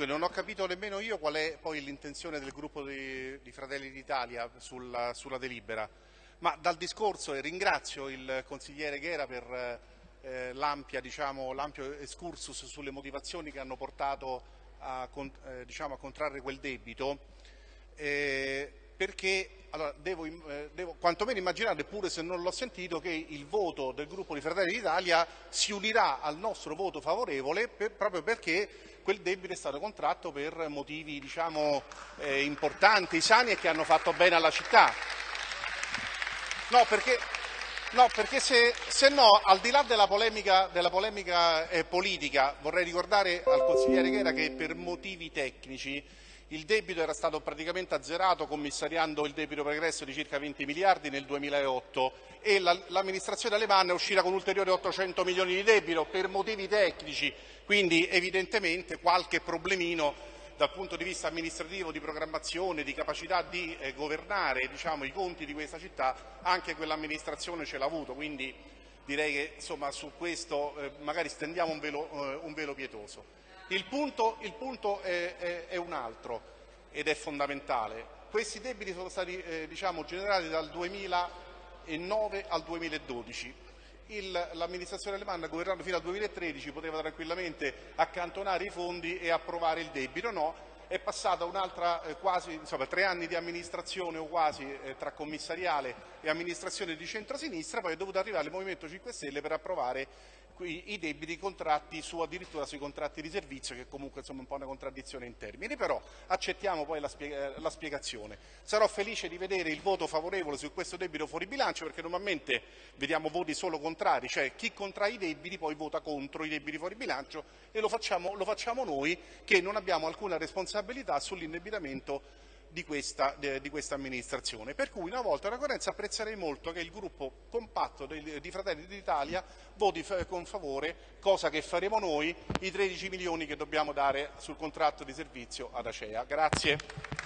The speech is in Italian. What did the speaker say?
Dunque, non ho capito nemmeno io qual è poi l'intenzione del gruppo di, di Fratelli d'Italia sulla, sulla, delibera, ma dal discorso, e ringrazio il consigliere Ghera per eh, l'ampio diciamo, excursus sulle motivazioni che hanno portato a, eh, diciamo, a contrarre quel debito, eh, perché allora, devo, eh, devo, quantomeno immaginare, pure se non l'ho sentito, che il voto del gruppo di Fratelli d'Italia si unirà al nostro voto favorevole per, proprio perché quel debito è stato contratto per motivi diciamo, eh, importanti, sani e che hanno fatto bene alla città. No, perché, no, perché se, se, no, al di là della polemica, della polemica eh, politica, vorrei ricordare al consigliere Chera che per motivi tecnici il debito era stato praticamente azzerato commissariando il debito pregresso di circa 20 miliardi nel 2008 e l'amministrazione Alemanna è uscita con ulteriori 800 milioni di debito per motivi tecnici, quindi evidentemente qualche problemino dal punto di vista amministrativo, di programmazione, di capacità di eh, governare diciamo, i conti di questa città, anche quell'amministrazione ce l'ha avuto, quindi direi che insomma, su questo eh, magari stendiamo un velo, eh, un velo pietoso. Il punto, il punto è, è, è, un altro ed è fondamentale. Questi debiti sono stati eh, diciamo, generati dal 2009 al 2012. L'amministrazione alemana, governando fino al 2013, poteva tranquillamente accantonare i fondi e approvare il debito. No, è passata un'altra eh, quasi insomma, tre anni di amministrazione o quasi eh, tra commissariale e amministrazione di centrosinistra, poi è dovuto arrivare il Movimento 5 Stelle per approvare i, debiti contratti su addirittura sui contratti di servizio che comunque insomma un po' una contraddizione in termini, però accettiamo poi la, spiega, la spiegazione. Sarò felice di vedere il voto favorevole su questo debito fuori bilancio perché normalmente vediamo voti solo contrari, cioè chi contrae i debiti poi vota contro i debiti fuori bilancio e lo facciamo, lo facciamo noi che non abbiamo alcuna responsabilità sull'indebitamento di questa, di questa, amministrazione. Per cui una volta una coerenza apprezzerei molto che il gruppo compatto di, Fratelli d'Italia voti con favore, cosa che faremo noi, i 13 milioni che dobbiamo dare sul contratto di servizio ad Acea. Grazie.